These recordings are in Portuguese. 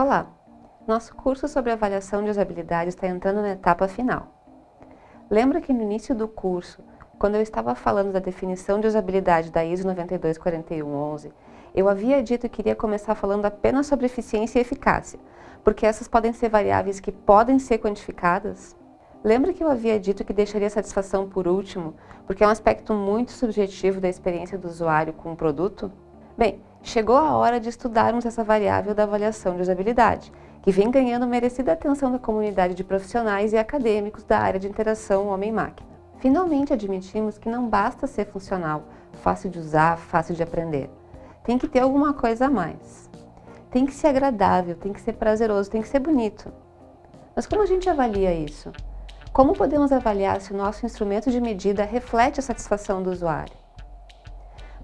Olá! Nosso curso sobre avaliação de usabilidade está entrando na etapa final. Lembra que no início do curso, quando eu estava falando da definição de usabilidade da ISO 924111, eu havia dito que iria começar falando apenas sobre eficiência e eficácia, porque essas podem ser variáveis que podem ser quantificadas? Lembra que eu havia dito que deixaria satisfação por último, porque é um aspecto muito subjetivo da experiência do usuário com o produto? Bem, chegou a hora de estudarmos essa variável da avaliação de usabilidade, que vem ganhando merecida atenção da comunidade de profissionais e acadêmicos da área de interação homem-máquina. Finalmente admitimos que não basta ser funcional, fácil de usar, fácil de aprender. Tem que ter alguma coisa a mais. Tem que ser agradável, tem que ser prazeroso, tem que ser bonito. Mas como a gente avalia isso? Como podemos avaliar se o nosso instrumento de medida reflete a satisfação do usuário?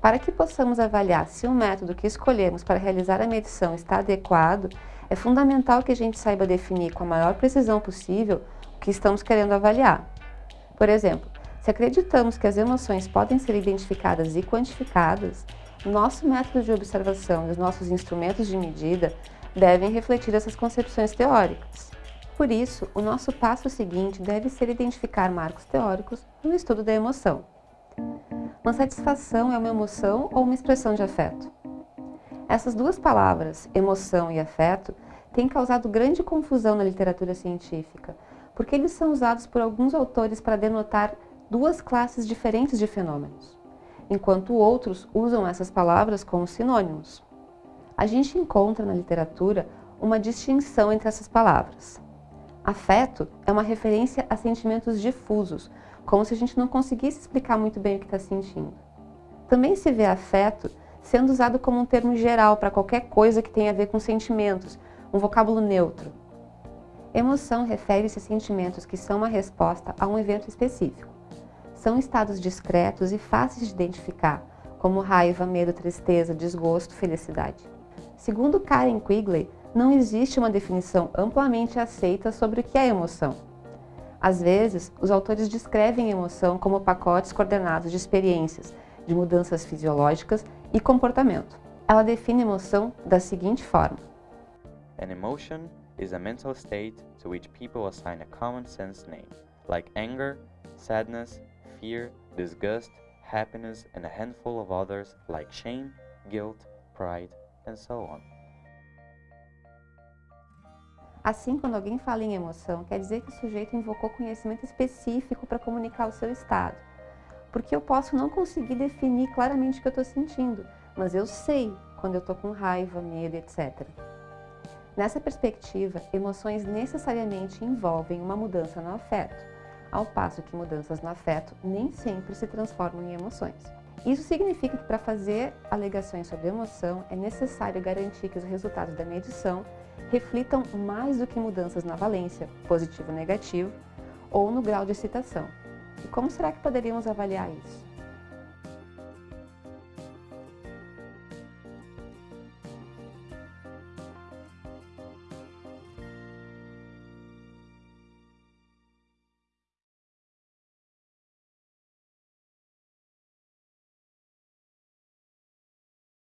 Para que possamos avaliar se o método que escolhemos para realizar a medição está adequado, é fundamental que a gente saiba definir com a maior precisão possível o que estamos querendo avaliar. Por exemplo, se acreditamos que as emoções podem ser identificadas e quantificadas, nosso método de observação e os nossos instrumentos de medida devem refletir essas concepções teóricas. Por isso, o nosso passo seguinte deve ser identificar marcos teóricos no estudo da emoção. Uma satisfação é uma emoção ou uma expressão de afeto? Essas duas palavras, emoção e afeto, têm causado grande confusão na literatura científica, porque eles são usados por alguns autores para denotar duas classes diferentes de fenômenos, enquanto outros usam essas palavras como sinônimos. A gente encontra na literatura uma distinção entre essas palavras. Afeto é uma referência a sentimentos difusos, como se a gente não conseguisse explicar muito bem o que está sentindo. Também se vê afeto sendo usado como um termo geral para qualquer coisa que tenha a ver com sentimentos, um vocábulo neutro. Emoção refere-se a sentimentos que são uma resposta a um evento específico. São estados discretos e fáceis de identificar, como raiva, medo, tristeza, desgosto, felicidade. Segundo Karen Quigley, não existe uma definição amplamente aceita sobre o que é emoção. Às vezes, os autores descrevem emoção como pacotes coordenados de experiências, de mudanças fisiológicas e comportamento. Ela define emoção da seguinte forma. An emotion is a mental state to which people assign a common sense name, like anger, sadness, fear, disgust, happiness, and a handful of others like shame, guilt, pride, and so on. Assim, quando alguém fala em emoção, quer dizer que o sujeito invocou conhecimento específico para comunicar o seu estado. Porque eu posso não conseguir definir claramente o que eu estou sentindo, mas eu sei quando eu estou com raiva, medo, etc. Nessa perspectiva, emoções necessariamente envolvem uma mudança no afeto, ao passo que mudanças no afeto nem sempre se transformam em emoções. Isso significa que para fazer alegações sobre emoção é necessário garantir que os resultados da medição reflitam mais do que mudanças na valência, positivo ou negativo, ou no grau de excitação. E como será que poderíamos avaliar isso?